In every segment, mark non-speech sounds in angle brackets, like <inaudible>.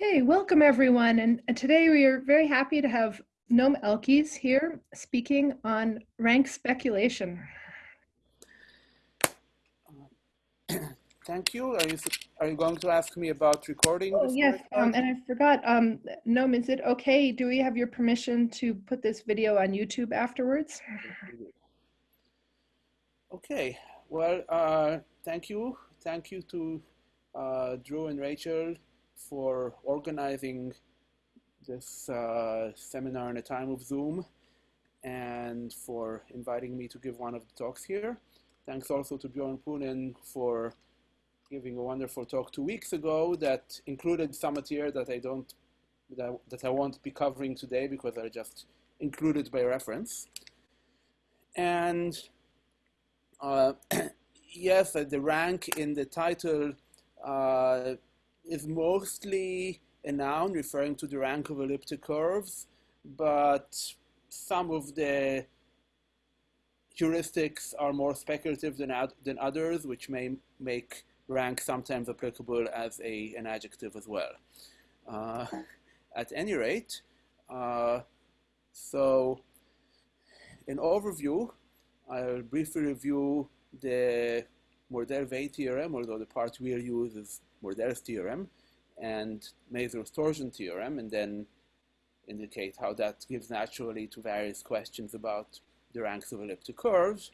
Okay, welcome everyone. And, and today we are very happy to have Noam Elkies here speaking on rank speculation. Thank you. Are you, are you going to ask me about recording? Oh, yes, um, and I forgot, um, Noam, is it okay? Do we have your permission to put this video on YouTube afterwards? Okay, well, uh, thank you. Thank you to uh, Drew and Rachel for organizing this uh, seminar in a time of Zoom and for inviting me to give one of the talks here. Thanks also to Bjorn Poonen for giving a wonderful talk two weeks ago that included some material that I don't, that that I won't be covering today because I just included by reference. And uh, <clears throat> yes, the rank in the title uh, is mostly a noun referring to the rank of elliptic curves, but some of the heuristics are more speculative than, than others, which may make rank sometimes applicable as a, an adjective as well. Uh, at any rate, uh, so in overview, I'll briefly review the Mordell-Weil theorem, although the part we'll use is Mordell's theorem, and Mazur's torsion theorem, and then indicate how that gives naturally to various questions about the ranks of elliptic curves.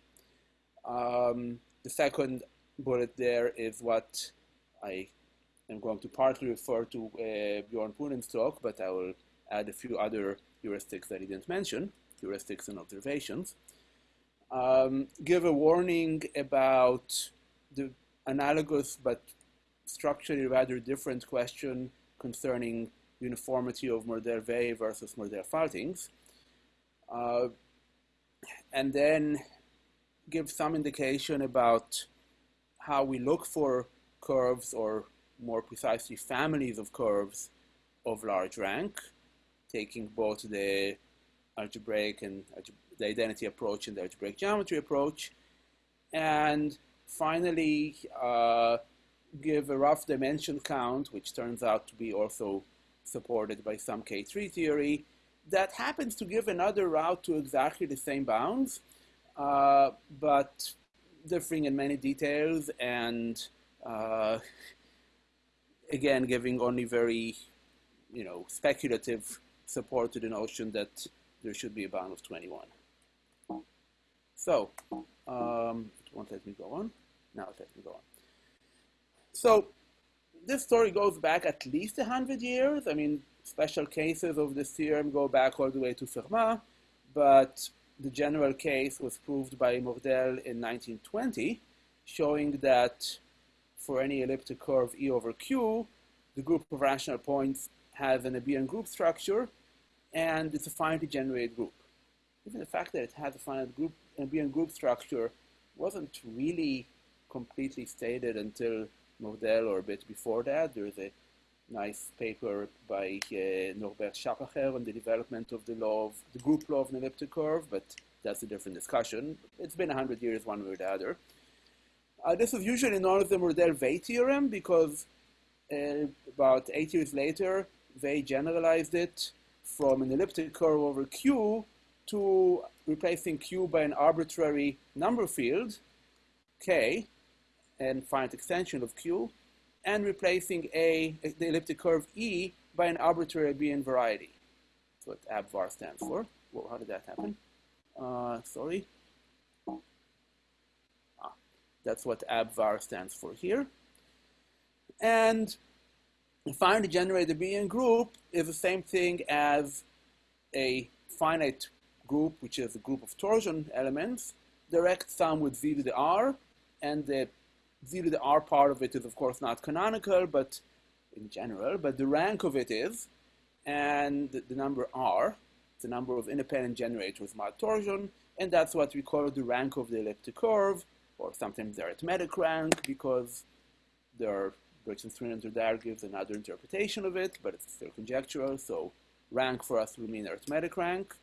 Um, the second bullet there is what I am going to partly refer to uh, Bjorn Poonen's talk, but I will add a few other heuristics that he didn't mention, heuristics and observations. Um, give a warning about the analogous but structurally rather different question concerning uniformity of Mordell-Weil versus Mordell-Faltings. Uh, and then give some indication about how we look for curves or more precisely families of curves of large rank, taking both the algebraic and the identity approach and the algebraic geometry approach. And finally, uh, give a rough dimension count, which turns out to be also supported by some K3 theory, that happens to give another route to exactly the same bounds, uh, but differing in many details and uh, again giving only very you know speculative support to the notion that there should be a bound of 21. So um, won't let me go on. Now it lets me go on. So this story goes back at least 100 years. I mean, special cases of this theorem go back all the way to Fermat, but the general case was proved by Mordell in 1920, showing that for any elliptic curve E over Q, the group of rational points has an abelian group structure, and it's a finitely generated group. Even the fact that it has a finite group, abelian group structure wasn't really completely stated until Mordell or a bit before that. There's a nice paper by uh, Norbert Schappacher on the development of the law of the group law of an elliptic curve, but that's a different discussion. It's been 100 years one way or the other. Uh, this is usually known as the Mordell-Weil theorem because uh, about eight years later, they generalized it from an elliptic curve over Q to replacing Q by an arbitrary number field, K, and finite extension of Q, and replacing a, the elliptic curve E by an arbitrary abelian variety. That's what ABVAR stands for. Well, how did that happen? Uh, sorry. Ah, that's what ABVAR stands for here. And a finitely generated abelian group is the same thing as a finite group, which is a group of torsion elements, direct sum with z to the r, and the z to the r part of it is of course not canonical, but in general, but the rank of it is, and the, the number r, the number of independent generators mod torsion, and that's what we call the rank of the elliptic curve, or sometimes the arithmetic rank, because Briggs and Stringer there gives another interpretation of it, but it's still conjectural, so rank for us will mean arithmetic rank.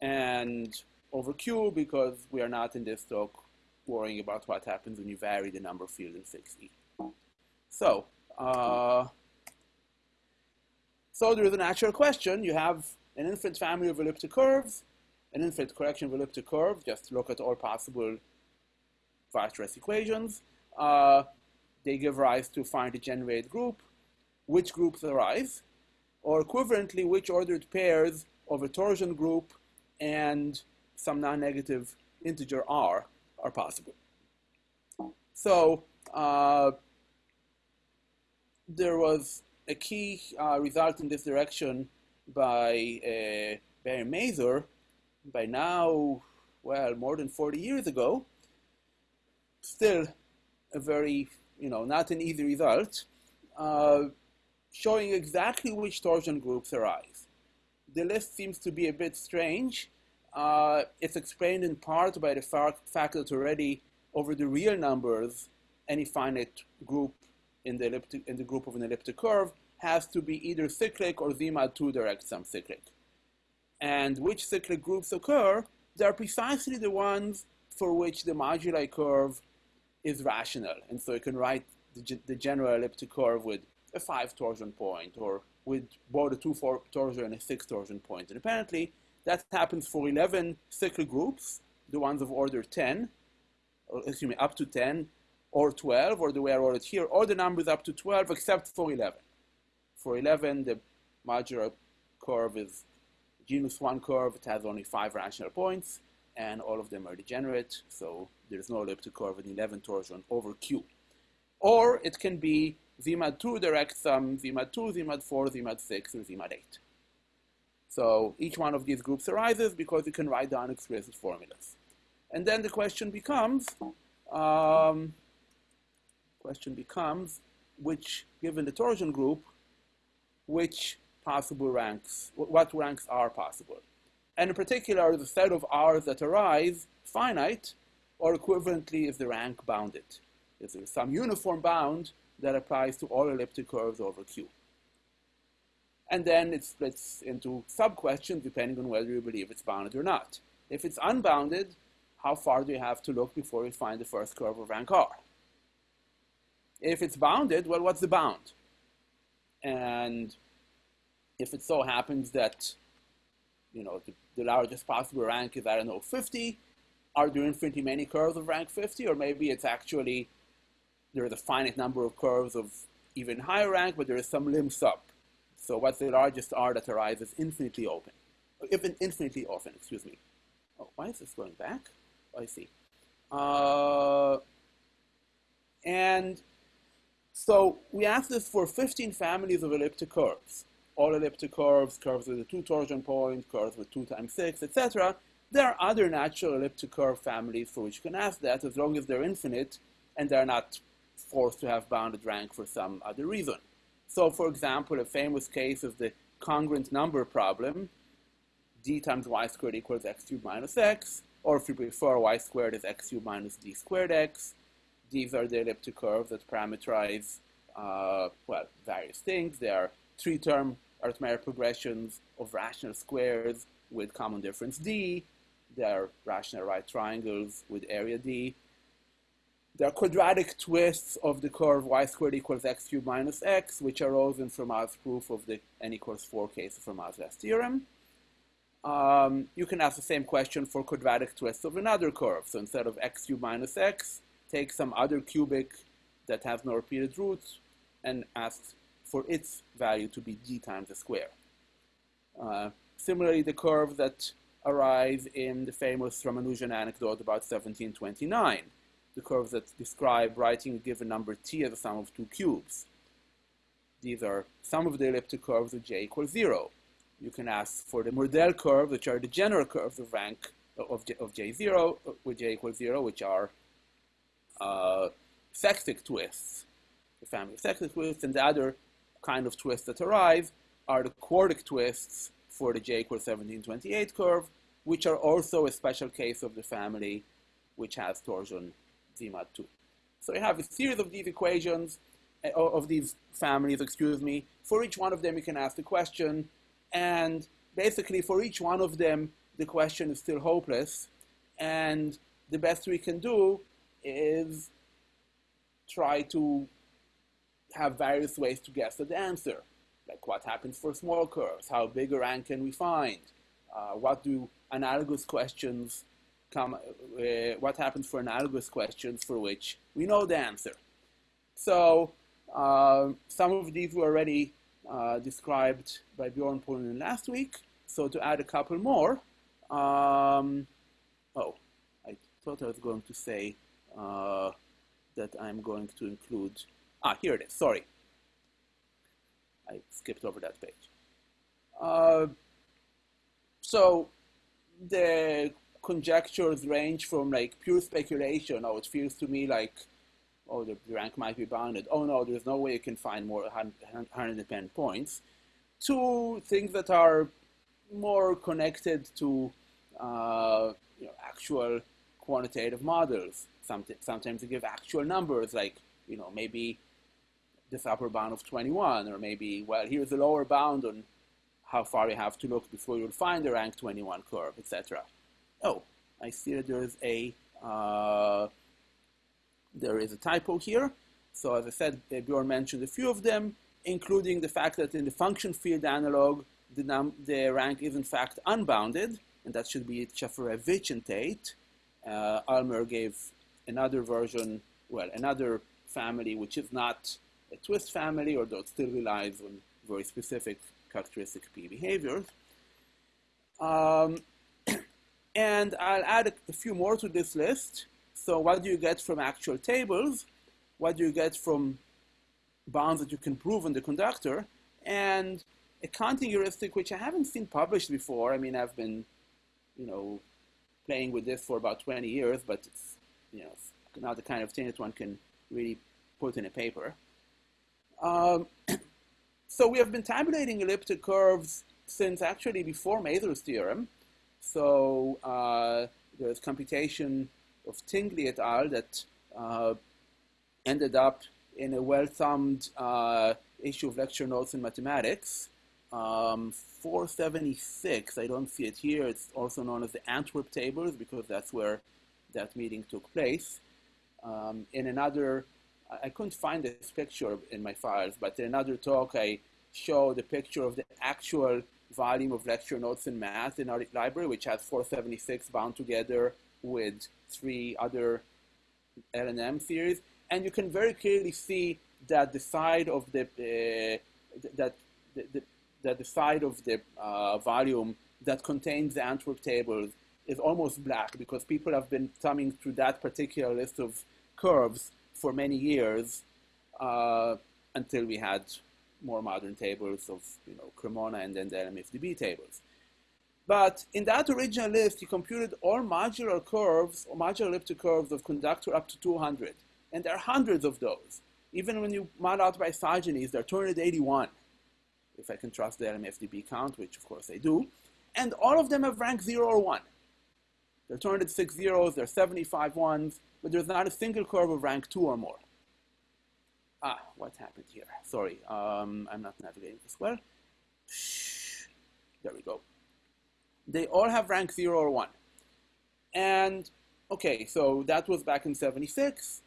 And over Q, because we are not in this talk worrying about what happens when you vary the number field in 6e. So, uh, So there is a natural question. You have an infinite family of elliptic curves, an infinite collection of elliptic curves. Just look at all possible Weierstrass equations. Uh, they give rise to finitely generated group. Which groups arise? Or equivalently, which ordered pairs of a torsion group and some non-negative integer r are possible. So uh, there was a key uh, result in this direction by uh, Barry Mazur by now, well, more than 40 years ago. Still a very, you know, not an easy result, uh, showing exactly which torsion groups arise. The list seems to be a bit strange. Uh, it's explained in part by the fact that already over the real numbers, any finite group in the, elliptic, in the group of an elliptic curve has to be either cyclic or Z mod 2 direct sum cyclic. And which cyclic groups occur, they're precisely the ones for which the moduli curve is rational. And so you can write the, the general elliptic curve with a five torsion point or with both a two torsion and a six torsion point. And apparently that happens for 11 cyclic groups, the ones of order 10, or excuse me, up to 10, or 12, or the way I wrote it here, or the numbers up to 12 except for 11. For 11, the modular curve is genus 1 curve. It has only five rational points, and all of them are degenerate, so there's no elliptic curve in 11 torsion over Q. Or it can be Z mod 2 direct sum, Z mod 2, Z mod 4, Z mod 6, or Z mod 8. So each one of these groups arises because you can write down explicit formulas. And then the question becomes, um, question becomes, which, given the torsion group, which possible ranks, what ranks are possible. And in particular, the set of R's that arise finite, or equivalently is the rank bounded. Is there some uniform bound that applies to all elliptic curves over Q? And then it splits into sub-questions depending on whether you believe it's bounded or not. If it's unbounded, how far do you have to look before you find the first curve of rank R? If it's bounded, well, what's the bound? And if it so happens that, you know, the, the largest possible rank is, I don't know, 50, are there infinitely many curves of rank 50? Or maybe it's actually, there is a finite number of curves of even higher rank, but there is some lim sup. So what's the largest R that arises infinitely open? Even infinitely often, excuse me. Oh, why is this going back? Oh, I see. Uh, and so we asked this for 15 families of elliptic curves. All elliptic curves, curves with a two torsion point, curves with two times six, etc. There are other natural elliptic curve families for which you can ask that as long as they're infinite and they're not forced to have bounded rank for some other reason. So for example, a famous case of the congruent number problem, d times y squared equals x cubed minus x, or if you prefer, y squared is x cubed minus d squared x. These are the elliptic curves that parameterize, uh, well, various things. They are three-term arithmetic progressions of rational squares with common difference d. They are rational right triangles with area d. There are quadratic twists of the curve y squared equals x cubed minus x, which arose in Fermat's proof of the n equals 4 case of Fermat's last theorem. Um, you can ask the same question for quadratic twists of another curve. So instead of x cubed minus x, take some other cubic that has no repeated roots and ask for its value to be g times the square. Uh, similarly, the curve that arise in the famous Ramanujan anecdote about 1729 the curves that describe writing a given number t as a sum of two cubes. These are some of the elliptic curves with j equals 0. You can ask for the Mordell curves, which are the general curves of rank of, j, of j0 with j equals 0, which are uh, sextic twists, the family of sextic twists, and the other kind of twists that arise are the quartic twists for the j equals 1728 curve, which are also a special case of the family which has torsion Z 2. So you have a series of these equations, uh, of these families, excuse me. For each one of them, you can ask the question. And basically, for each one of them, the question is still hopeless. And the best we can do is try to have various ways to guess at the answer. like what happens for small curves? How big a rank can we find? Uh, what do analogous questions come? Uh, what happens for analogous questions for which we know the answer? So uh, some of these were already uh, described by Bjorn Poonen last week. So to add a couple more, um, oh, I thought I was going to say uh, that I'm going to include, ah, here it is, sorry. I skipped over that page. Uh, so the conjectures range from like pure speculation, oh, it feels to me like, oh, the rank might be bounded. Oh no, there's no way you can find more 110 points, to things that are more connected to uh, you know, actual quantitative models. Sometimes they give actual numbers, like you know maybe this upper bound of 21, or maybe well here's the lower bound on how far you have to look before you'll find the rank 21 curve, etc. Oh, I see that there is a uh, there is a typo here. So as I said, Bjorn mentioned a few of them, including the fact that in the function field analog, the, num the rank is in fact unbounded, and that should be Shafarevich and. Uh, Ulmer gave another version, well, another family which is not a twist family, although it still relies on very specific characteristic P behaviors. Um, and I'll add a, few more to this list. So what do you get from actual tables? What do you get from bounds that you can prove on the conductor? And a counting heuristic which I haven't seen published before. I mean, I've been, you know, playing with this for about 20 years, but it's, you know, not the kind of thing that one can really put in a paper. Um, <clears throat> so we have been tabulating elliptic curves since actually before Mazur's theorem. So uh, there's computation of Tingley et al. that uh, ended up in a well-thumbed uh, issue of lecture notes in mathematics. Um, 476, I don't see it here. It's also known as the Antwerp tables because that's where that meeting took place. Um, in another, I couldn't find this picture in my files, but in another talk I showed a picture of the actual volume of lecture notes in math in our library, which has 476 bound together with three other LNM series. And you can very clearly see that the side of the, uh, that the, the, that the side of the uh, volume that contains the Antwerp tables is almost black because people have been thumbing through that particular list of curves for many years uh, until we had more modern tables of you know Cremona and then the LMFDB tables. But in that original list, he computed all modular curves or modular elliptic curves of conductor up to 200. And there are hundreds of those. Even when you mod out by isogenies, there are 281, if I can trust the LMFDB count, which of course I do. And all of them have rank 0 or 1. There are 206 zeros, there are 75 ones, but there's not a single curve of rank 2 or more. Ah, what happened here? Sorry, um, I'm not navigating this well. There we go. They all have rank 0 or 1. And, okay, so that was back in 76.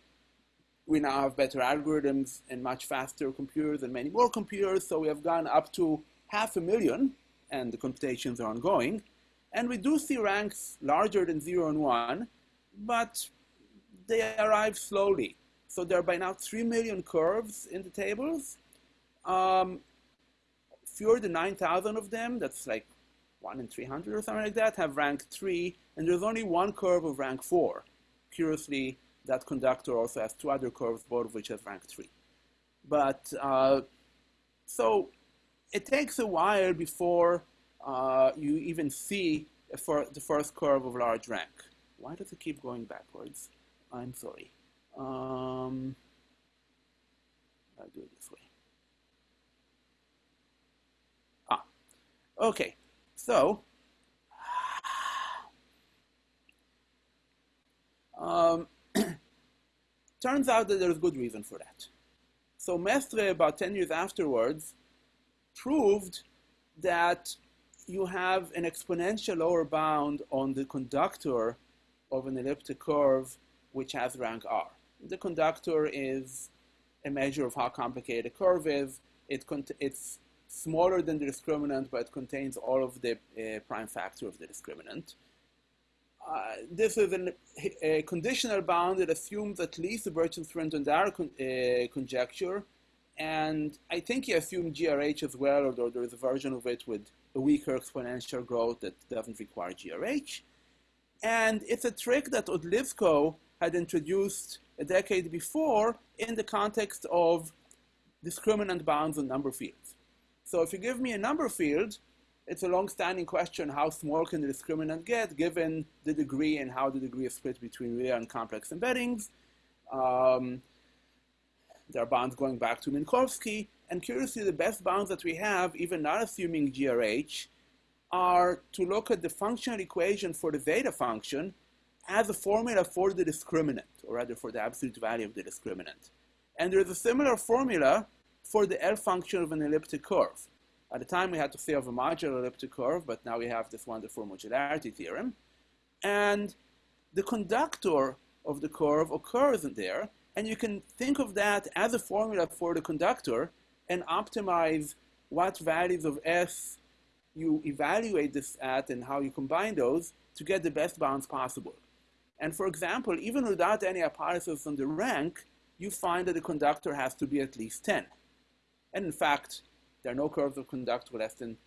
We now have better algorithms and much faster computers and many more computers, so we have gone up to half a million, and the computations are ongoing. And we do see ranks larger than 0 and 1, but they arrive slowly. So there are by now 3 million curves in the tables. Um, fewer than 9,000 of them, that's like 1 in 300 or something like that, have rank 3, and there's only one curve of rank 4. Curiously, that conductor also has two other curves, both of which have rank 3. But, uh, so it takes a while before uh, you even see the first curve of large rank. Why does it keep going backwards? I'm sorry. Um, I'll do it this way. Ah, okay. So, um, <clears throat> turns out that there's good reason for that. So Mestre, about 10 years afterwards, proved that you have an exponential lower bound on the conductor of an elliptic curve which has rank r the conductor is a measure of how complicated a curve is. It it's smaller than the discriminant, but it contains all of the uh, prime factor of the discriminant. Uh, this is an, a conditional bound that assumes at least the Birch-Swinnerton-Dyer con uh, conjecture, and I think he assumed GRH as well, although there is a version of it with a weaker exponential growth that doesn't require GRH. And it's a trick that Odlyzko had introduced a decade before in the context of discriminant bounds on number fields. So if you give me a number field, it's a long-standing question, how small can the discriminant get given the degree and how the degree is split between real and complex embeddings. Um, there are bounds going back to Minkowski, and curiously, the best bounds that we have, even not assuming GRH, are to look at the functional equation for the zeta function as a formula for the discriminant, or rather for the absolute value of the discriminant. And there's a similar formula for the L function of an elliptic curve. At the time, we had to say of a modular elliptic curve, but now we have this wonderful modularity theorem. And the conductor of the curve occurs in there, and you can think of that as a formula for the conductor and optimize what values of S you evaluate this at and how you combine those to get the best bounds possible. And for example, even without any hypothesis on the rank, you find that the conductor has to be at least 10. And in fact, there are no curves of conductor less than,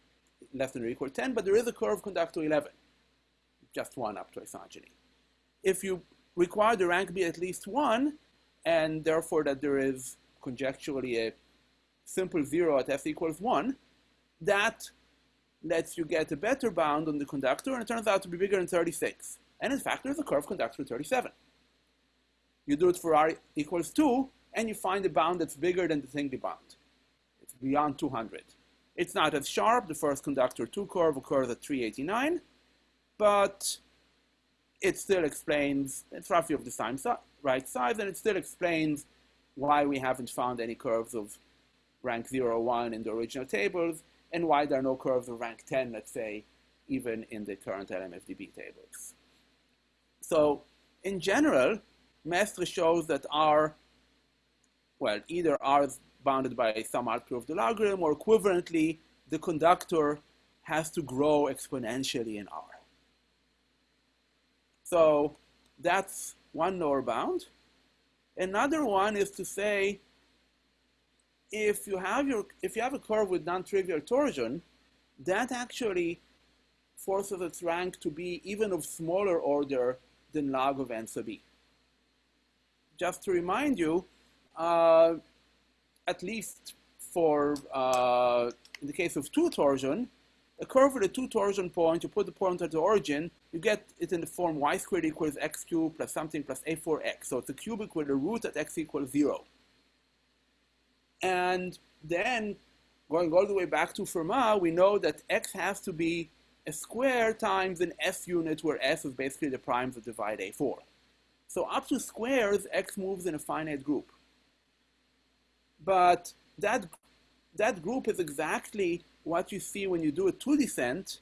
less than or equal to 10, but there is a curve of conductor 11, just one up to isogeny. If you require the rank be at least 1, and therefore that there is conjecturally a simple 0 at s equals 1, that lets you get a better bound on the conductor, and it turns out to be bigger than 36. And in fact, there's a curve conductor 37. You do it for r equals 2, and you find a bound that's bigger than the Tingley bound. It's beyond 200. It's not as sharp. The first conductor 2 curve occurs at 389, but it still explains, it's roughly of the same si right size, and it still explains why we haven't found any curves of rank 0 1 in the original tables, and why there are no curves of rank 10, let's say, even in the current LMFDB tables. So in general, Mestre shows that R, well, either R is bounded by some arc of the logarithm, or equivalently, the conductor has to grow exponentially in R. So that's one lower bound. Another one is to say, if you have your if you have a curve with non-trivial torsion, that actually forces its rank to be even of smaller order than log of n sub e. Just to remind you, uh, at least for uh, in the case of two torsion, a curve with a two torsion point, you put the point at the origin, you get it in the form y squared equals x cubed plus something plus a4x. So it's a cubic with a root at x equals zero. And then going all the way back to Fermat, we know that x has to be a square times an s unit where s is basically the primes that divide a4. So up to squares, x moves in a finite group. But that, that group is exactly what you see when you do a two descent,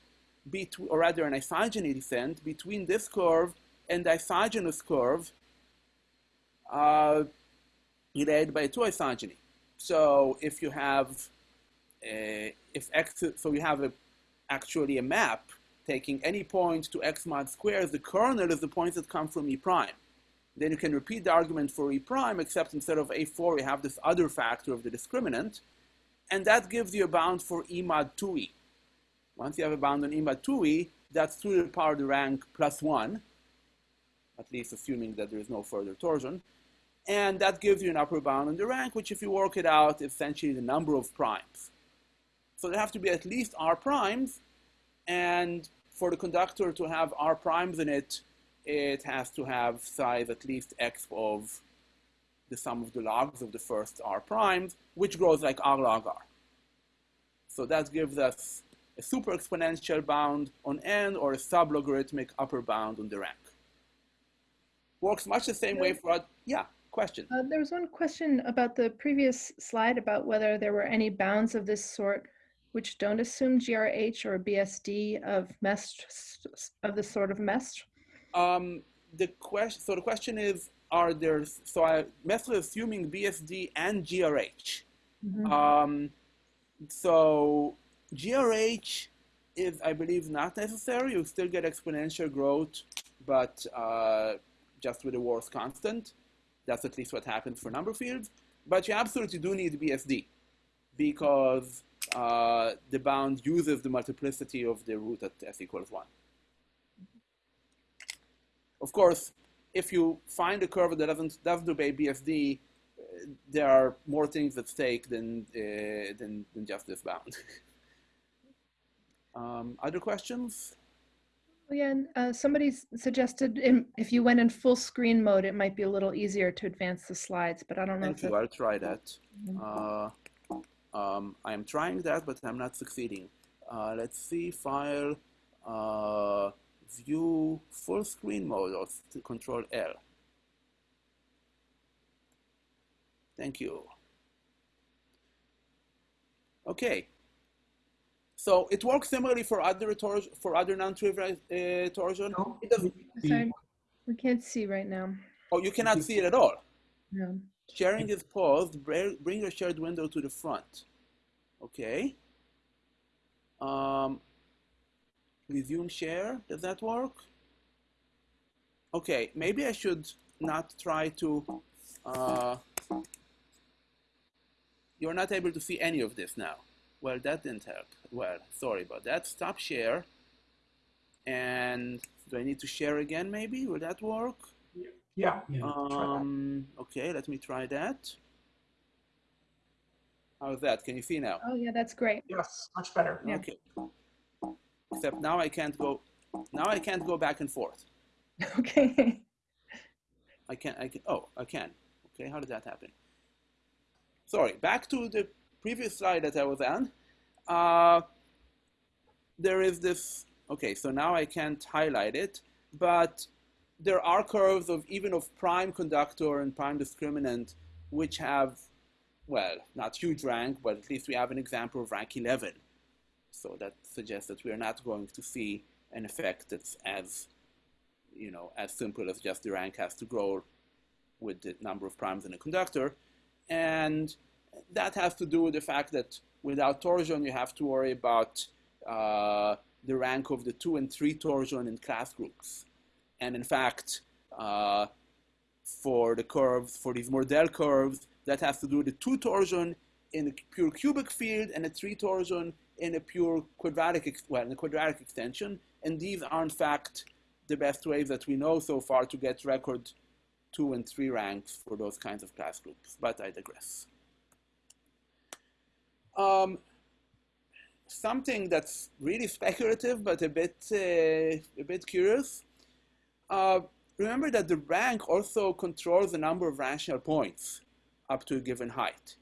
or rather an isogeny descent, between this curve and the isogenous curve uh, related by a two isogeny. So if you have, a, if x, so you have a, actually a map taking any point to x mod squares, the kernel is the points that come from E prime. Then you can repeat the argument for E prime, except instead of A4, you have this other factor of the discriminant, and that gives you a bound for E mod 2E. Once you have a bound on E mod 2E, that's 2 to the power of the rank plus 1, at least assuming that there is no further torsion. And that gives you an upper bound on the rank, which if you work it out, is essentially the number of primes. So there have to be at least r primes, and for the conductor to have r primes in it, it has to have size at least x of the sum of the logs of the first r primes, which grows like r log r. So that gives us a super exponential bound on n or a sublogarithmic upper bound on the rank. Works much the same way for, yeah, question. Uh, there was one question about the previous slide about whether there were any bounds of this sort which don't assume GRH or BSD of mesh of the sort of mesh. Um, the question, so the question is, are there, so I, Mestre assuming BSD and GRH. Mm -hmm. um, so GRH is, I believe, not necessary. You still get exponential growth, but uh, just with a Worth constant. That's at least what happens for number fields. But you absolutely do need BSD because uh, the bound uses the multiplicity of the root at s equals 1. Of course, if you find a curve that doesn't, doesn't obey BSD, uh, there are more things at stake than, uh, than, than just this bound. <laughs> um, other questions? Yeah, uh, somebody suggested in, if you went in full screen mode, it might be a little easier to advance the slides, but I don't know. Thank you. I'll try that. <laughs> Um, I'm trying that, but I'm not succeeding. Uh, let's see, file, uh, view, full screen mode, or control L. Thank you. Okay. So it works similarly for other for other non-trivial uh, torsion. No, It doesn't. Sorry, we can't see right now. Oh, you cannot see it at all. No. Sharing is paused. Bring your shared window to the front. Okay. Um, resume share. Does that work? Okay, maybe I should not try to. Uh, you're not able to see any of this now. Well, that didn't help. Well, sorry about that. Stop share. And do I need to share again maybe? Will that work? Yeah. yeah. Um, okay, let me try that. How's that? Can you see now? Oh, yeah, that's great. Yes, much better. Yeah. Okay. Except now I can't go, now I can't go back and forth. <laughs> Okay. I can't. I can, oh, I can. Okay, how did that happen? Sorry, back to the previous slide that I was on. Uh, there is this, okay, so now I can't highlight it, but there are curves of even of prime conductor and prime discriminant, which have, well, not huge rank, but at least we have an example of rank 11. So that suggests that we are not going to see an effect that's as, you know, as simple as just the rank has to grow with the number of primes in a conductor. And that has to do with the fact that without torsion, you have to worry about uh, the rank of the two and three torsion in class groups. And in fact, uh, for the curves, for these Mordell curves, that has to do with the two torsion in a pure cubic field and a three torsion in a pure quadratic, well, in quadratic extension. And these are in fact the best ways that we know so far to get record two and three ranks for those kinds of class groups, but I digress. Um, something that's really speculative, but a bit, uh, a bit curious. Uh, remember that the rank also controls the number of rational points up to a given height.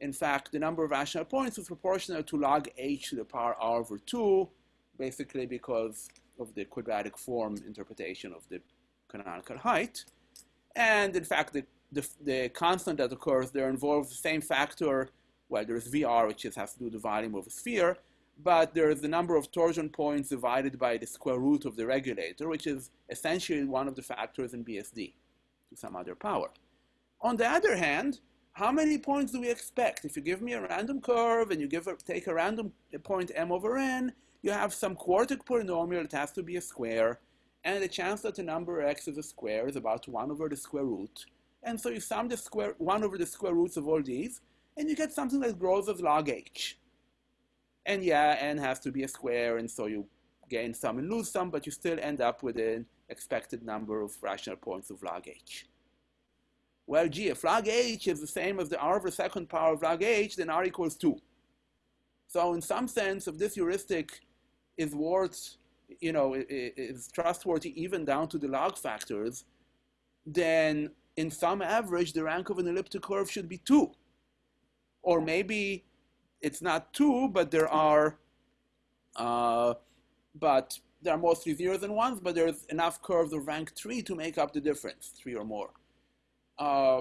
In fact, the number of rational points is proportional to log h to the power r over 2, basically because of the quadratic form interpretation of the canonical height. And in fact, the, the, the constant that occurs there involves the same factor well, there's VR, which just has to do the volume of a sphere, but there's the number of torsion points divided by the square root of the regulator, which is essentially one of the factors in BSD to some other power. On the other hand, how many points do we expect? If you give me a random curve and you give a, take a random point m over n, you have some quartic polynomial that has to be a square, and the chance that the number x is a square is about 1 over the square root. And so you sum the square 1 over the square roots of all these, and you get something that grows as log h. And yeah, n has to be a square, and so you gain some and lose some, but you still end up with an expected number of rational points of log h. Well, gee, if log h is the same as the r over second power of log h, then r equals 2. So in some sense, if this heuristic is worth, you know, is trustworthy even down to the log factors, then in some average, the rank of an elliptic curve should be 2 or maybe it's not two, but there are, uh, but there are mostly zeros and ones, but there's enough curves of rank three to make up the difference, three or more. Uh,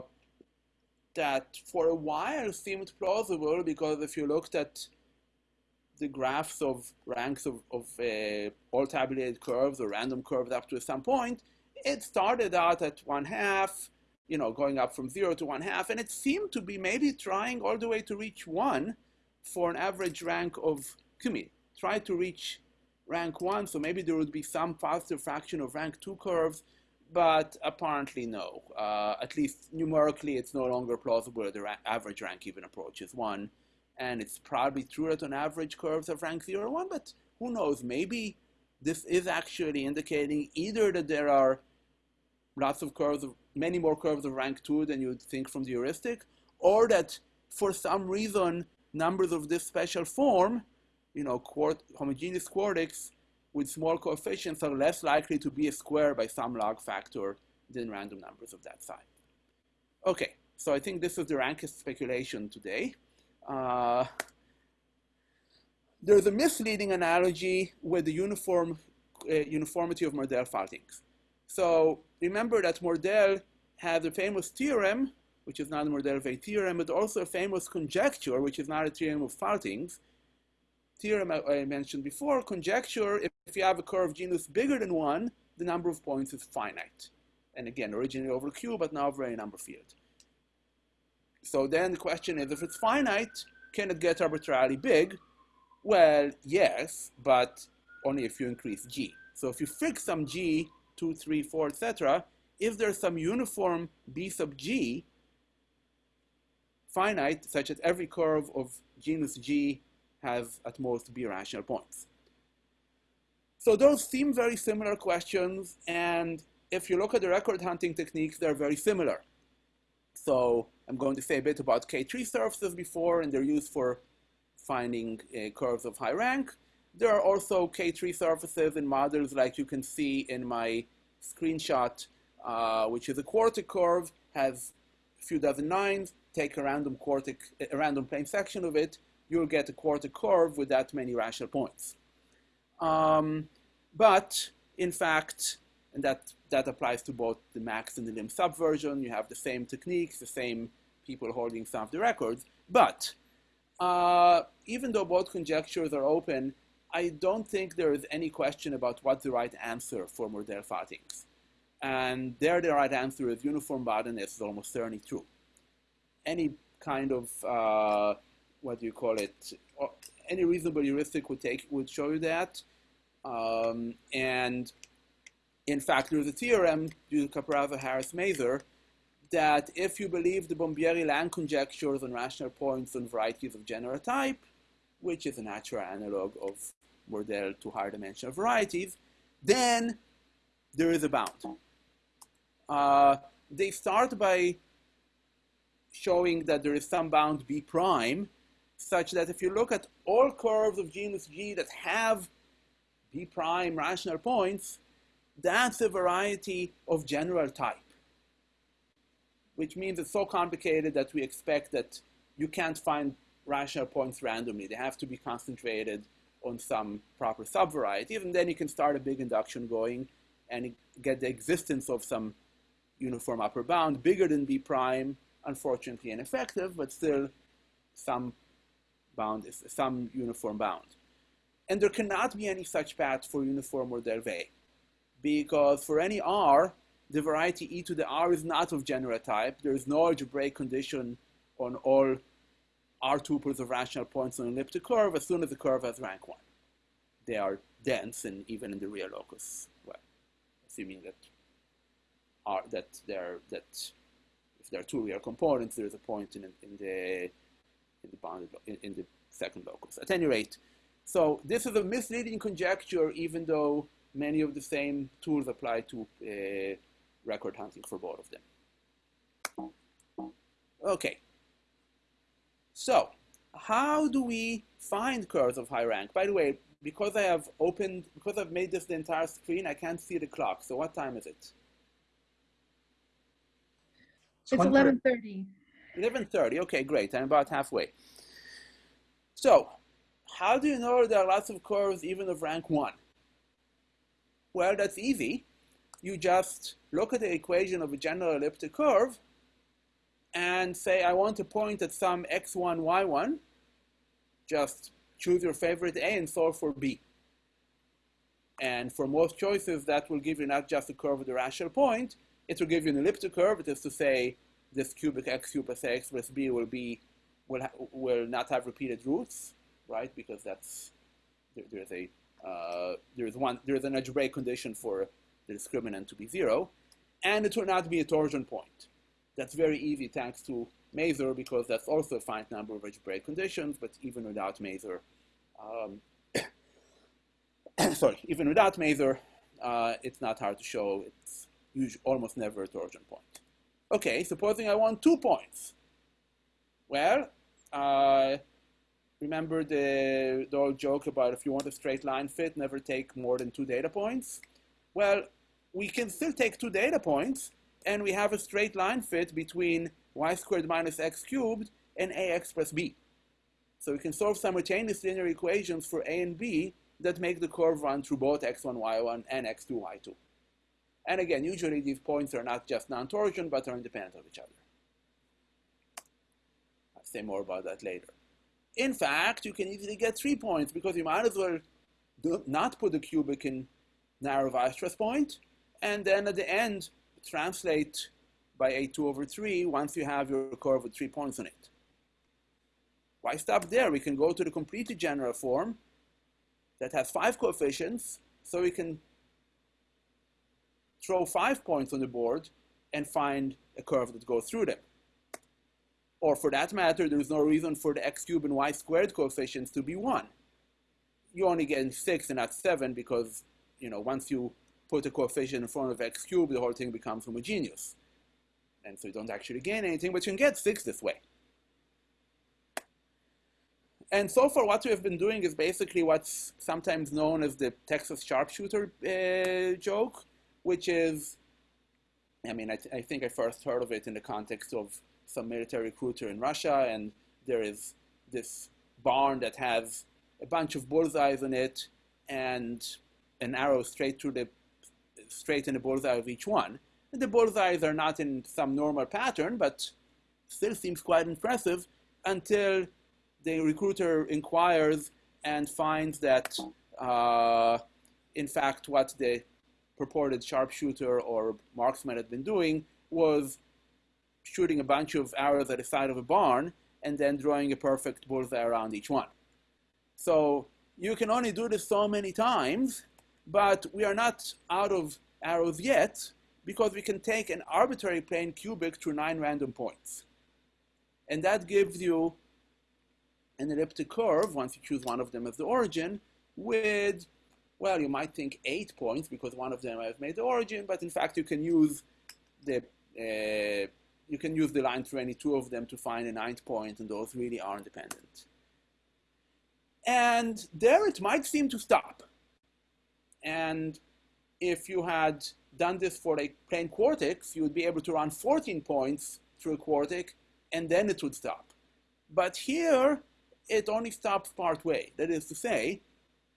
that for a while seemed plausible because if you looked at the graphs of ranks of, of uh, all tabulated curves or random curves up to some point, it started out at one half, you know, going up from zero to one half, and it seemed to be maybe trying all the way to reach one, for an average rank of QMI. Try to reach rank one, so maybe there would be some positive fraction of rank two curves, but apparently no. Uh, at least numerically, it's no longer plausible that the ra average rank even approaches one. And it's probably true that on average curves have rank zero or one, but who knows, maybe this is actually indicating either that there are lots of curves, of, many more curves of rank two than you'd think from the heuristic, or that for some reason, numbers of this special form, you know, quart homogeneous quartics with small coefficients are less likely to be a square by some log factor than random numbers of that size. Okay, so I think this is the rankest speculation today. Uh, there's a misleading analogy with the uniform uh, uniformity of Mordell-Faltings. So remember that Mordell had a famous theorem, which is not a Mordell-Weil theorem, but also a famous conjecture, which is not a theorem of Faltings. Theorem I, I mentioned before, conjecture, if, if you have a curve genus bigger than one, the number of points is finite. And again, originally over Q, but now over any number field. So then the question is, if it's finite, can it get arbitrarily big? Well, yes, but only if you increase g. So if you fix some g, 2, 3, 4, etc., if there's some uniform b sub g, finite, such that every curve of genus g has at most b rational points. So those seem very similar questions, and if you look at the record hunting techniques, they're very similar. So I'm going to say a bit about K3 surfaces before, and they're used for finding uh, curves of high rank. There are also K3 surfaces in models like you can see in my screenshot, uh, which is a quartic curve, has a few dozen lines, take a random quartic, a random plane section of it, you'll get a quartic curve with that many rational points. Um, but in fact, and that, that applies to both the max and the lim sup version, you have the same techniques, the same people holding some of the records, but uh, even though both conjectures are open, I don't think there is any question about what's the right answer for Mordell-Faltings. And there the right answer is uniform boundedness is almost certainly true. Any kind of, uh, what do you call it, any reasonable heuristic would, take, would show you that. Um, and in fact, there's a theorem due to Caporaso, Harris, Mazur, that if you believe the Bombieri-Lang conjectures on rational points on varieties of general type, which is a natural analog of Mordell to higher dimensional varieties, then there is a bound. Uh, they start by showing that there is some bound B prime, such that if you look at all curves of genus G that have B prime rational points, that's a variety of general type which means it's so complicated that we expect that you can't find rational points randomly. They have to be concentrated on some proper subvariety. and then you can start a big induction going and get the existence of some uniform upper bound bigger than B prime, unfortunately ineffective, but still some bound is some uniform bound. And there cannot be any such path for uniform Mordell-Weil, because for any R, the variety e to the r is not of general type. There is no algebraic condition on all r tuples of rational points on an elliptic curve as soon as the curve has rank 1. They are dense and even in the real locus. Well, assuming that are that there that if there are two real components, there is a point in, in the in the bounded in, in the second locus. At any rate, so this is a misleading conjecture, even though many of the same tools apply to uh, record hunting for both of them. Okay. So, how do we find curves of high rank? By the way, because I have opened, because I've made this the entire screen, I can't see the clock. So what time is it? It's 11.30. 11.30, okay, great. I'm about halfway. So, how do you know there are lots of curves even of rank 1? Well, that's easy you just look at the equation of a general elliptic curve and say, I want to point at some x1, y1. Just choose your favorite A and solve for B. And for most choices, that will give you not just a curve with a rational point, it will give you an elliptic curve. It is to say, this cubic x cubed plus x plus b will be will, will not have repeated roots, right? Because that's, there, there's a, uh, there's one, there's an algebraic condition for the discriminant to be zero, and it will not be a torsion point. That's very easy thanks to Mazur because that's also a finite number of algebraic conditions, but even without Mazur, um, <coughs> sorry, even without Mazur, uh, it's not hard to show. It's usually almost never a torsion point. Okay, supposing I want two points. Well, uh, remember the, the old joke about if you want a straight line fit, never take more than two data points? Well, we can still take two data points, and we have a straight line fit between y squared minus x cubed and ax plus b. So we can solve simultaneous linear equations for a and b that make the curve run through both x1, y1 and x2, y2. And again, usually these points are not just non-torsion, but are independent of each other. I'll say more about that later. In fact, you can easily get three points because you might as well do not put the cubic in narrow Weierstrass point, and then at the end, translate by a2 over 3 once you have your curve with three points on it. Why stop there? We can go to the completely general form that has five coefficients, so we can throw five points on the board and find a curve that goes through them. Or for that matter, there's no reason for the x cubed and y squared coefficients to be 1. You're only get 6 and not 7 because, you know, once you put a coefficient in front of x cubed, the whole thing becomes homogeneous. And so you don't actually gain anything, but you can get 6 this way. And so far, what we have been doing is basically what's sometimes known as the Texas sharpshooter uh, joke, which is, I mean, I, th I, think I first heard of it in the context of some military recruiter in Russia, and there is this barn that has a bunch of bullseyes in it, and an arrow straight through the straight in the bullseye of each one. And the bullseyes are not in some normal pattern, but still seems quite impressive until the recruiter inquires and finds that, uh, in fact, what the purported sharpshooter or marksman had been doing was shooting a bunch of arrows at the side of a barn and then drawing a perfect bullseye around each one. So you can only do this so many times, but we are not out of arrows yet because we can take an arbitrary plane cubic through nine random points. And that gives you an elliptic curve, once you choose one of them as the origin, with, well, you might think eight points because one of them I've made the origin, but in fact you can use the uh, you can use the line through any two of them to find a ninth point, and those really are independent. And there it might seem to stop. And if you had done this for a plane quartic, you would be able to run 14 points through a quartic, and then it would stop. But here, it only stops part way. That is to say,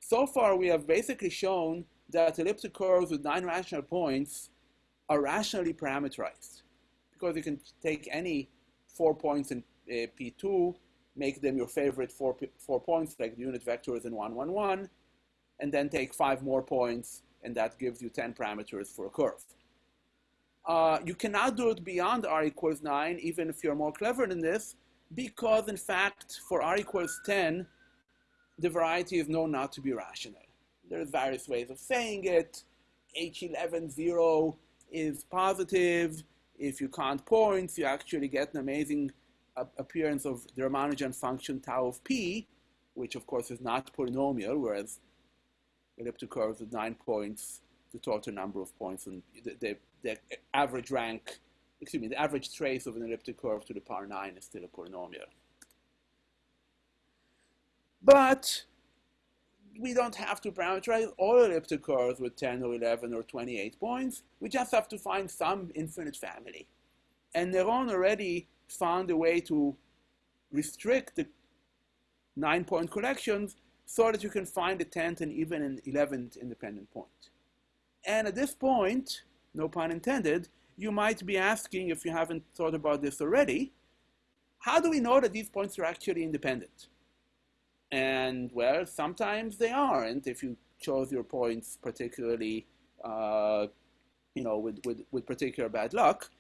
so far we have basically shown that elliptic curves with nine rational points are rationally parameterized because you can take any four points in uh, P2, make them your favorite four, four points like the unit vectors in 1, 1, 1, and then take five more points, and that gives you 10 parameters for a curve. Uh, you cannot do it beyond r equals 9, even if you're more clever than this, because in fact, for r equals 10, the variety is known not to be rational. There are various ways of saying it. H11 0 is positive. If you count points, you actually get an amazing appearance of the Ramanujan function tau of p, which of course is not polynomial, whereas elliptic curves with nine points, the total number of points, and the, the, the average rank excuse me, the average trace of an elliptic curve to the power 9 is still a polynomial. But we don't have to parameterize all elliptic curves with 10 or 11 or 28 points. We just have to find some infinite family. And Néron already found a way to restrict the nine-point collections so that you can find a 10th and even an 11th independent point. And at this point, no pun intended, you might be asking, if you haven't thought about this already, how do we know that these points are actually independent? And well, sometimes they aren't if you chose your points particularly, uh, you know, with, with, with particular bad luck.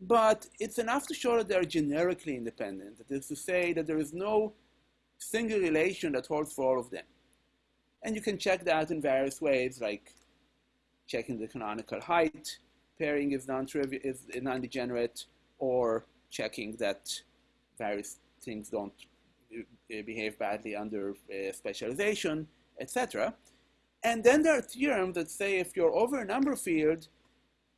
but it's enough to show that they're generically independent. That is to say that there is no single relation that holds for all of them. And you can check that in various ways, like checking the canonical height, pairing is non-trivial, is non-degenerate, or checking that various things don't behave badly under uh, specialization, etc. And then there are theorems that say if you're over a number field,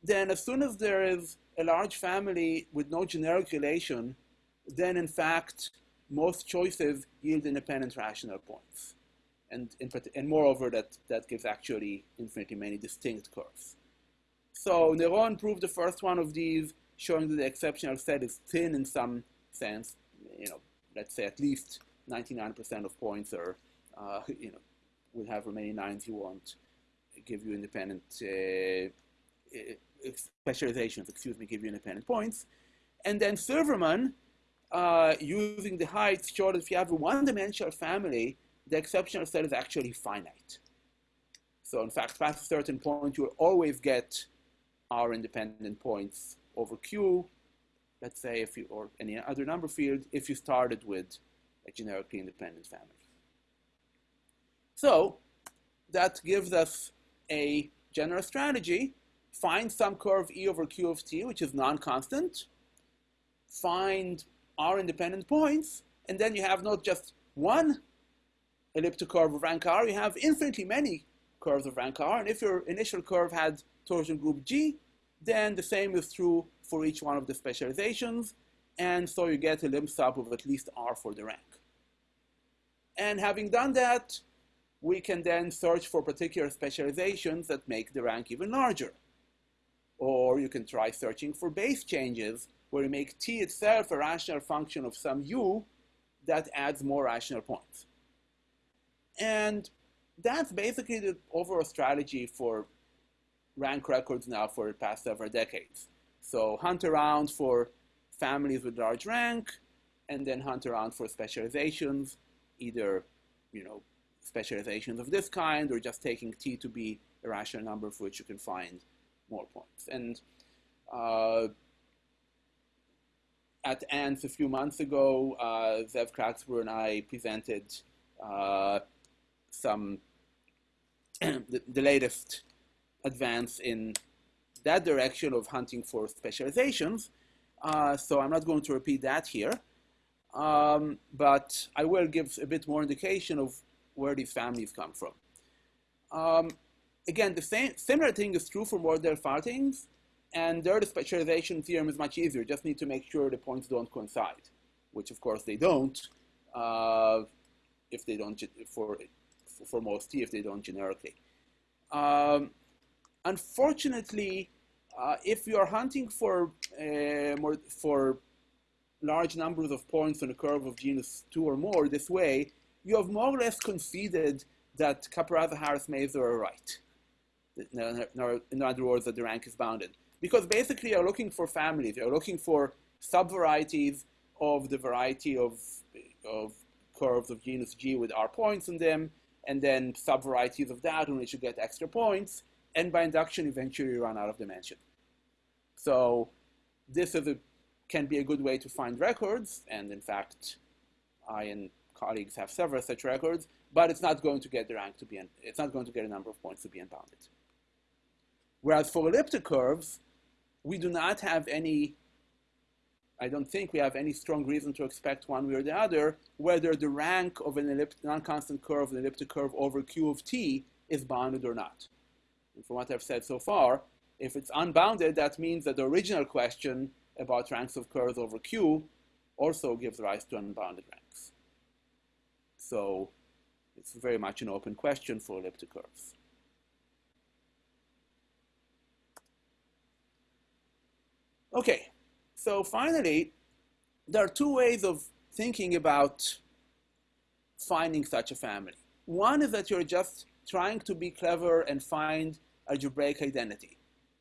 then as soon as there is a large family with no generic relation, then in fact, most choices yield independent rational points. And, in, and moreover, that, that gives actually infinitely many distinct curves. So Néron proved the first one of these, showing that the exceptional set is thin in some sense. You know, let's say at least 99% of points are, uh, <laughs> you know, will have remaining nines you want, give you independent uh, specializations, excuse me, give you independent points. And then Silverman, uh, using the height showed that if you have a one-dimensional family, the exceptional set is actually finite. So in fact, past a certain point, you'll always get R independent points over Q, let's say if you, or any other number field, if you started with a generically independent family. So that gives us a general strategy. Find some curve E over Q of t, which is non-constant, find R independent points, and then you have not just one elliptic curve of rank R, you have infinitely many curves of rank R, and if your initial curve had torsion group G, then the same is true for each one of the specializations, and so you get a lim sup of at least R for the rank. And having done that, we can then search for particular specializations that make the rank even larger. Or you can try searching for base changes where you make t itself a rational function of some u that adds more rational points. And that's basically the overall strategy for rank records now for the past several decades. So hunt around for families with large rank, and then hunt around for specializations, either you know specializations of this kind, or just taking t to be a rational number for which you can find more points. And uh, at ANTS a few months ago, uh, Zev Klagsbrun and I presented uh, some <clears throat> the, the, latest advance in that direction of hunting for specializations. Uh, so I'm not going to repeat that here, um, but I will give a bit more indication of where these families come from. Um, again, the same similar thing is true for more Mordell-Faltings, and there the specialization theorem is much easier. Just need to make sure the points don't coincide, which of course they don't. Uh, if they don't for for most t, if they don't generically. Um, unfortunately, uh, if you are hunting for uh, more for large numbers of points on a curve of genus two or more this way, you have more or less conceded that Caporaso, Harris, Mazur are right in other words, that the rank is bounded. Because basically you're looking for families, you're looking for subvarieties of the variety of, of curves of genus G with R points in them, and then subvarieties of that in which you get extra points, and by induction eventually you run out of dimension. So this is a, can be a good way to find records, and in fact, I and colleagues have several such records, but it's not going to get the rank to be, it's not going to get a number of points to be unbounded. Whereas for elliptic curves, we do not have any, I don't think we have any strong reason to expect one way or the other, whether the rank of an elliptic non-constant curve, an elliptic curve over Q of t is bounded or not. And from what I've said so far, if it's unbounded, that means that the original question about ranks of curves over Q also gives rise to unbounded ranks. So it's very much an open question for elliptic curves. Okay, so finally, there are two ways of thinking about finding such a family. One is that you're just trying to be clever and find algebraic identity.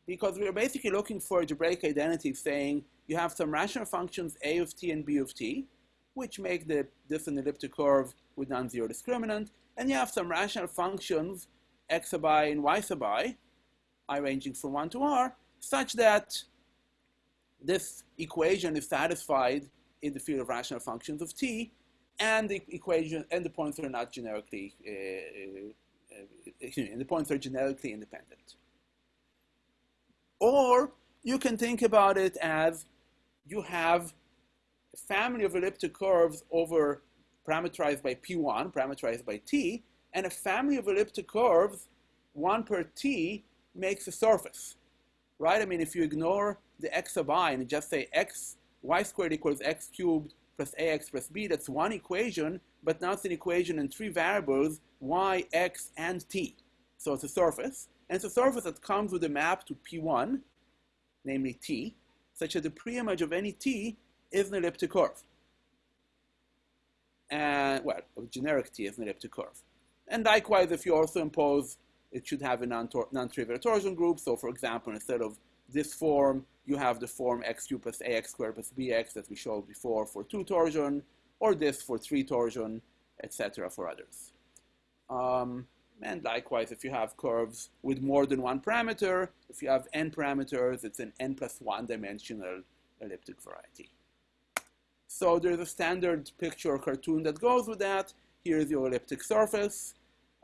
Because we're basically looking for a algebraic identity saying you have some rational functions a of t and b of t, which make the, this an elliptic curve with non-zero discriminant, and you have some rational functions x sub i and y sub i, i ranging from 1 to r, such that this equation is satisfied in the field of rational functions of t, and the equation and the points are not generically uh, uh, and the points are generically independent. Or you can think about it as you have a family of elliptic curves over parameterized by p1, parameterized by t, and a family of elliptic curves, one per t, makes a surface, right? I mean, if you ignore the x sub i and just say x, y squared equals x cubed plus ax plus b, that's one equation, but now it's an equation in three variables, y, x, and t. So it's a surface. And it's a surface that comes with a map to P1, namely T, such that the preimage of any T is an elliptic curve. And, well, a generic T is an elliptic curve. And likewise, if you also impose, it should have a non-trivial torsion group. So for example, instead of this form, you have the form x cubed plus ax squared plus bx that we showed before for two torsion, or this for three torsion, etc. for others. Um, and likewise, if you have curves with more than one parameter, if you have n parameters, it's an n plus one dimensional elliptic variety. So there's a standard picture or cartoon that goes with that. Here's your elliptic surface.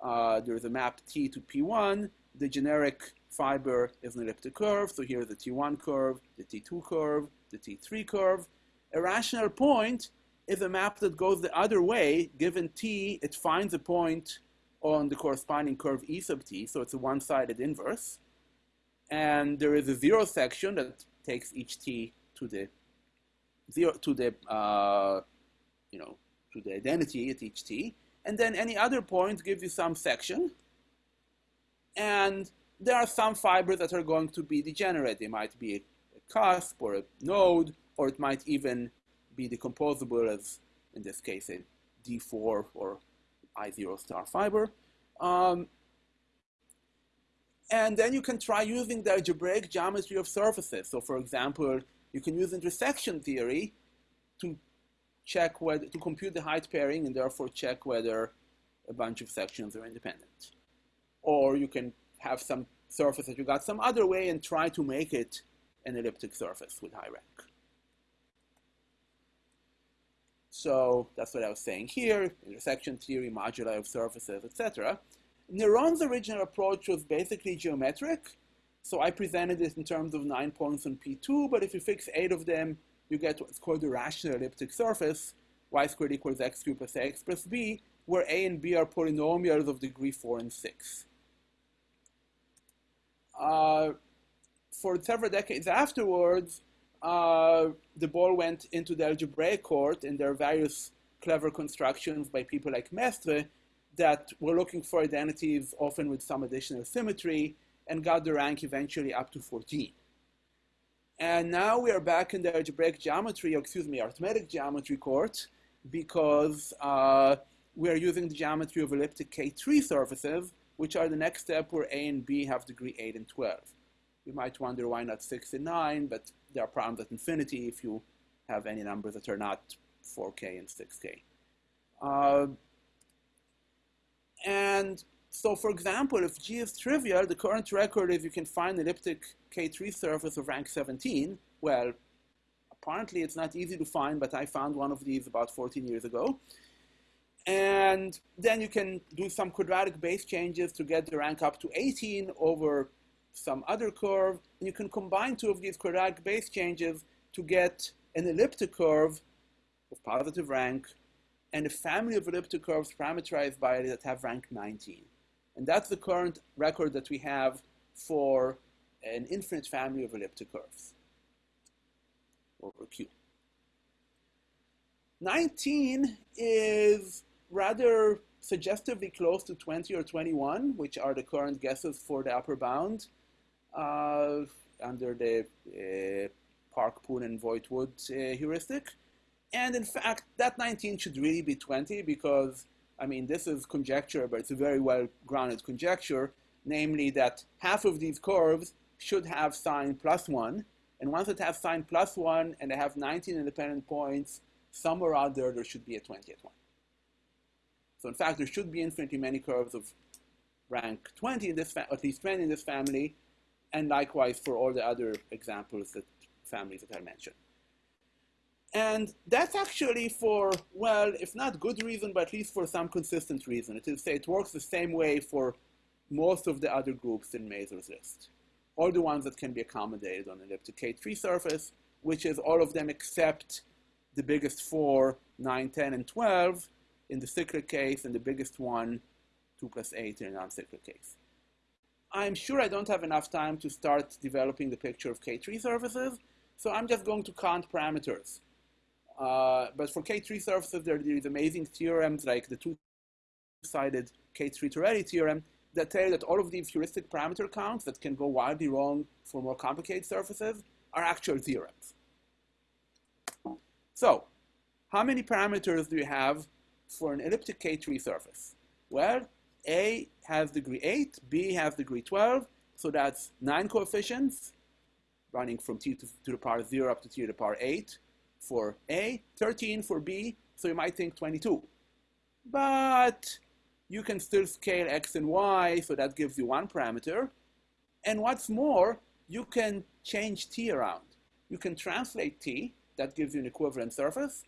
Uh, there's a map T to P1. The generic fiber is an elliptic curve. So here's the T1 curve, the T2 curve, the T3 curve. A rational point is a map that goes the other way. Given T, it finds a point on the corresponding curve E sub t, so it's a one-sided inverse. And there is a zero section that takes each t to the zero to the uh, you know to the identity at each t, and then any other point gives you some section. And there are some fibers that are going to be degenerate. They might be a, cusp or a node, or it might even be decomposable as, in this case, a D4 or I0 star fiber. Um, and then you can try using the algebraic geometry of surfaces. So for example, you can use intersection theory to check whether, to compute the height pairing and therefore check whether a bunch of sections are independent. Or you can have some surface that you got some other way and try to make it an elliptic surface with high rank. So that's what I was saying here, intersection theory, moduli of surfaces, etc. Néron's original approach was basically geometric. So I presented it in terms of nine points on P2, but if you fix eight of them, you get what's called a rational elliptic surface, y squared equals x cubed plus ax plus b, where a and b are polynomials of degree 4 and 6. Uh, for several decades afterwards, uh, the ball went into the algebraic court, and there are various clever constructions by people like Mestre that were looking for identities, often with some additional symmetry, and got the rank eventually up to 14. And now we are back in the algebraic geometry, or excuse me, arithmetic geometry court, because uh, we are using the geometry of elliptic K3 surfaces, which are the next step where A and B have degree 8 and 12. You might wonder why not 6 and 9, but there are problems at infinity if you have any numbers that are not 4k and 6k. Uh, and so, for example, if G is trivial, the current record is you can find elliptic K3 surface of rank 17. Well, apparently it's not easy to find, but I found one of these about 14 years ago. And then you can do some quadratic base changes to get the rank up to 18 over some other curve, and you can combine two of these quadratic base changes to get an elliptic curve of positive rank and a family of elliptic curves parameterized by it that have rank 19. And that's the current record that we have for an infinite family of elliptic curves over Q. 19 is rather suggestively close to 20 or 21, which are the current guesses for the upper bound under the uh, Park, Poonen, and Voight, Wood uh, heuristic. And in fact, that 19 should really be 20 because, I mean, this is conjecture, but it's a very well-grounded conjecture, namely that half of these curves should have sign plus 1. And once it has sign plus 1 and they have 19 independent points, somewhere out there, there should be a 20th one. So in fact, there should be infinitely many curves of rank 20 in this, at least 20 in this family, and likewise for all the other examples that families that I mentioned. And that's actually for, well, if not good reason, but at least for some consistent reason. It is say it works the same way for most of the other groups in Mazur's list. All the ones that can be accommodated on an elliptic K3 surface, which is all of them except the biggest four, 9, 10, and 12 in the cyclic case, and the biggest one, 2 plus 8 in a non-cyclic case. I'm sure I don't have enough time to start developing the picture of K3 surfaces, so I'm just going to count parameters. Uh, but for K3 surfaces, there are these amazing theorems like the two-sided K3 Torelli theorem that tell that all of these heuristic parameter counts that can go wildly wrong for more complicated surfaces are actual theorems. So, how many parameters do you have for an elliptic K3 surface? Well, A has degree 8, B has degree 12, so that's 9 coefficients running from t to, to the power 0 up to t to the power 8 for A, 13 for B, so you might think 22. But you can still scale x and y, so that gives you one parameter. And what's more, you can change t around. You can translate t, that gives you an equivalent surface,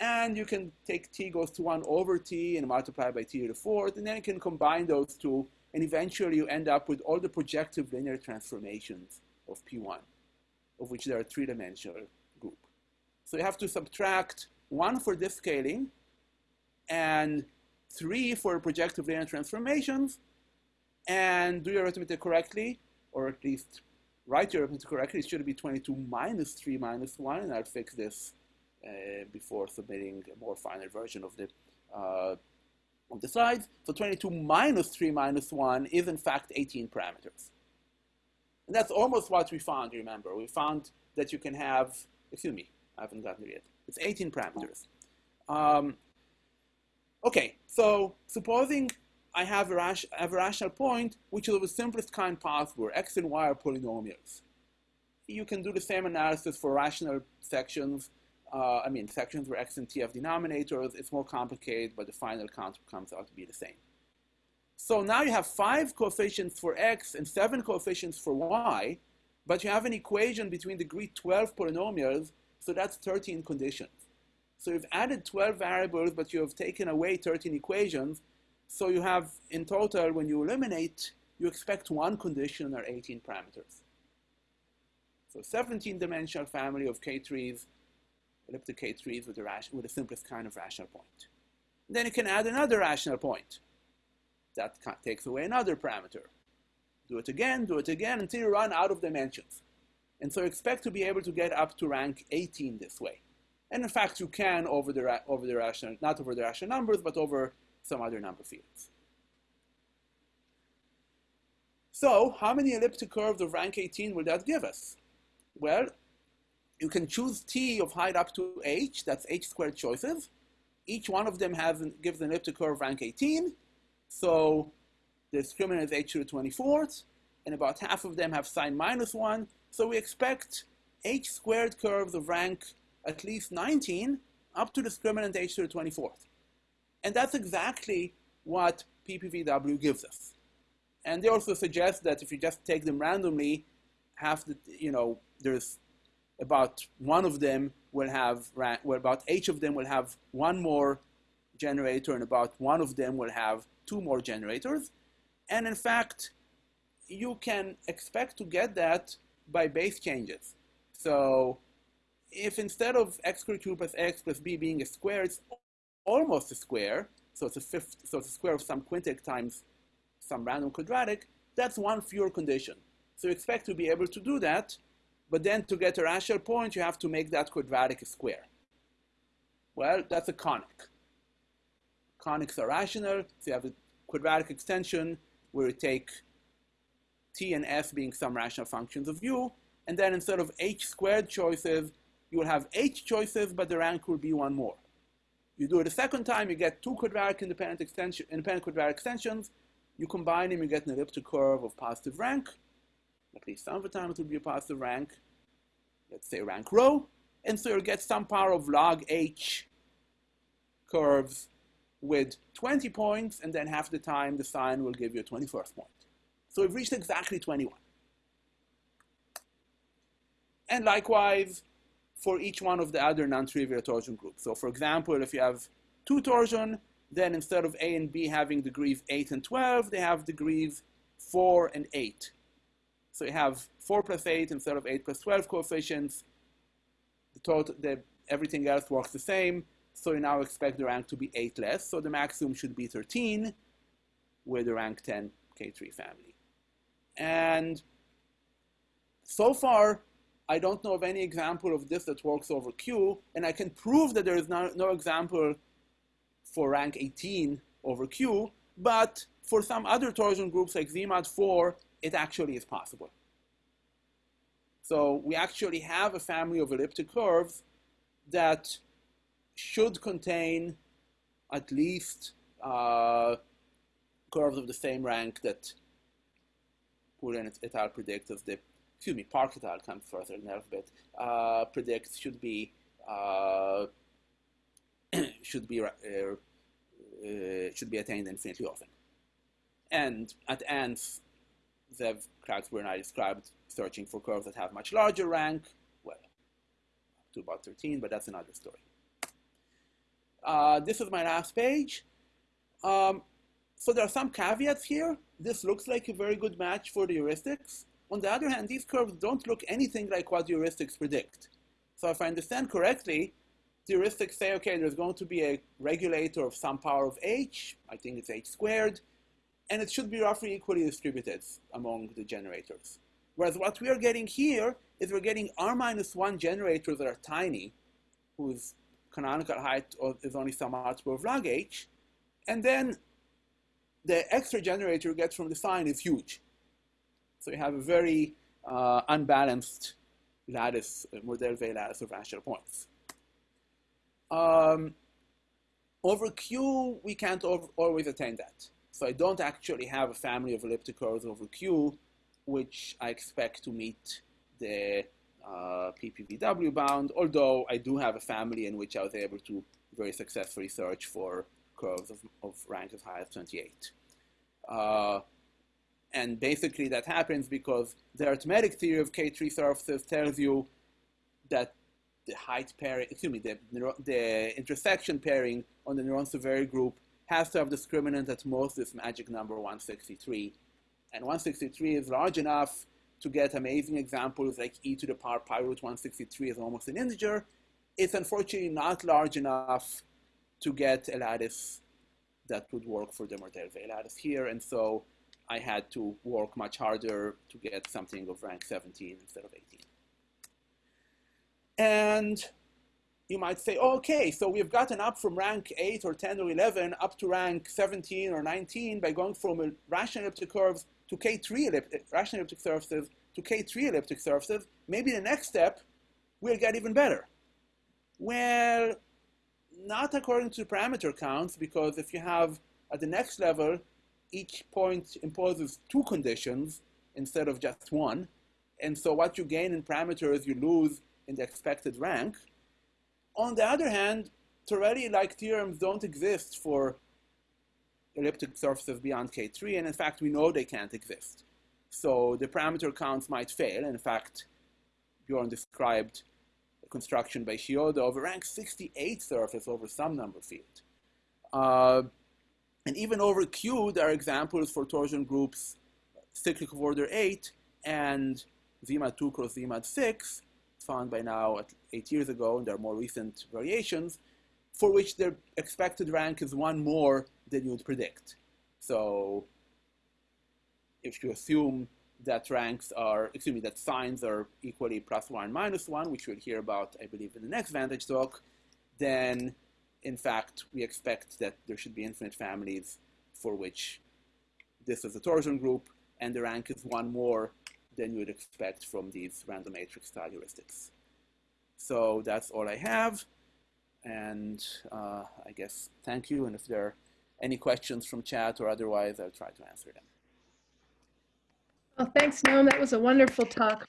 and you can take t goes to 1 over t and multiply by t to the fourth, and then you can combine those two, and eventually you end up with all the projective linear transformations of P1, of which there are three-dimensional group. So you have to subtract 1 for this scaling, and 3 for projective linear transformations, and do your arithmetic correctly, or at least write your arithmetic correctly. It should be 22 minus 3 minus 1, and I'll fix this before submitting a more final version of the, uh, of the slides. So 22 minus 3 minus 1 is in fact 18 parameters. And that's almost what we found, remember. We found that you can have, excuse me, I haven't gotten there yet. It's 18 parameters. Um, okay, so supposing I have have a rational point which is of the simplest kind possible, x and y are polynomials. You can do the same analysis for rational sections uh, I mean, sections where x and t have denominators, it's more complicated, but the final count comes out to be the same. So now you have five coefficients for x and seven coefficients for y, but you have an equation between degree 12 polynomials, so that's 13 conditions. So you've added 12 variables, but you have taken away 13 equations. So you have, in total, when you eliminate, you expect one condition or 18 parameters. So 17-dimensional family of K3s elliptic K3s with the, with the simplest kind of rational point. And then you can add another rational point. That takes away another parameter. Do it again, do it again, until you run out of dimensions. And so expect to be able to get up to rank 18 this way. And in fact, you can over the, over the rational, not over the rational numbers, but over some other number fields. So how many elliptic curves of rank 18 will that give us? Well, you can choose t of height up to h, that's h squared choices. Each one of them has gives an elliptic curve rank 18. So the discriminant is h to the 24th, and about half of them have sign minus 1. So we expect h squared curves of rank at least 19 up to discriminant h to the 24th. And that's exactly what PPVW gives us. And they also suggest that if you just take them randomly, half the, you know, there's about one of them will have, well, about each of them will have one more generator and about one of them will have two more generators. And in fact, you can expect to get that by base changes. So if instead of x squared plus x plus b being a square, it's almost a square, so it's a fifth, so it's a square of some quintic times some random quadratic, that's one fewer condition. So you expect to be able to do that but then to get a rational point, you have to make that quadratic square. Well, that's a conic. Conics are rational, so you have a quadratic extension where you take t and s being some rational functions of u, and then instead of h squared choices, you will have h choices, but the rank will be one more. You do it a second time, you get two quadratic independent, extension, independent quadratic extensions, you combine them, you get an elliptic curve of positive rank, at least some of the time it will be a positive rank, let's say rank rho, and so you'll get some power of log h curves with 20 points, and then half the time the sign will give you a 21st point. So we've reached exactly 21. And likewise, for each one of the other non-trivial torsion groups. So for example, if you have two torsion, then instead of A and B having degrees 8 and 12, they have degrees 4 and 8. So you have 4 plus 8 instead of 8 plus 12 coefficients. The total, the, everything else works the same. So you now expect the rank to be 8 less. So the maximum should be 13 with the rank 10 K3 family. And so far, I don't know of any example of this that works over Q, and I can prove that there is no, no example for rank 18 over Q, but for some other torsion groups like ZMOD 4, it actually is possible. So we actually have a family of elliptic curves that should contain at least uh, curves of the same rank that Poonen et al. predicts as the excuse me, Park et al. comes further in alphabet, uh, predicts should be uh, <clears throat> should be uh, uh, should be attained infinitely often. And at ANTS, Zev, Klagsbrun, and I described searching for curves that have much larger rank, well, to about 13, but that's another story. Uh, this is my last page. Um, so there are some caveats here. This looks like a very good match for the heuristics. On the other hand, these curves don't look anything like what the heuristics predict. So if I understand correctly, the heuristics say, okay, there's going to be a regulator of some power of h, I think it's h squared, and it should be roughly equally distributed among the generators. Whereas what we are getting here is we're getting r minus 1 generators that are tiny, whose canonical height is only some multiple of log h, and then the extra generator you get from the sign is huge. So you have a very uh, unbalanced lattice, uh, Mordell-Weil lattice of rational points. Um, over Q, we can't always attain that. So I don't actually have a family of elliptic curves over Q, which I expect to meet the uh, PPVW bound, although I do have a family in which I was able to very successfully search for curves of, of rank as high as 28. Uh, and basically that happens because the arithmetic theory of K3 surfaces tells you that the height pairing, excuse me, the, the intersection pairing on the Néron-Severi group has to have discriminant at most this magic number 163. And 163 is large enough to get amazing examples like e to the power pi root 163 is almost an integer. It's unfortunately not large enough to get a lattice that would work for the Mordell-Weil lattice here. And so I had to work much harder to get something of rank 17 instead of 18. And you might say, okay, so we've gotten up from rank 8 or 10 or 11 up to rank 17 or 19 by going from a rational elliptic curves to K3 elliptic, eh, rational elliptic surfaces to K3 elliptic surfaces. Maybe the next step will get even better. Well, not according to parameter counts, because if you have at the next level each point imposes two conditions instead of just one. And so what you gain in parameters, you lose in the expected rank. On the other hand, Torelli-like theorems don't exist for elliptic surfaces beyond K3, and in fact, we know they can't exist. So the parameter counts might fail. In fact, Bjorn described a construction by Shioda of a rank 68 surface over some number field. Uh, and even over Q, there are examples for torsion groups cyclic of order 8 and ZMOD 2 cross ZMOD 6, by now at eight years ago, and there are more recent variations, for which their expected rank is one more than you would predict. So if you assume that ranks are, excuse me, that signs are equally plus one, minus one, which we'll hear about, I believe, in the next VaNTAGe talk, then in fact, we expect that there should be infinite families for which this is a torsion group, and the rank is one more than you would expect from these random matrix style heuristics. So that's all I have. And uh, I guess thank you. And if there are any questions from chat or otherwise, I'll try to answer them. Well, thanks, Noam. That was a wonderful talk.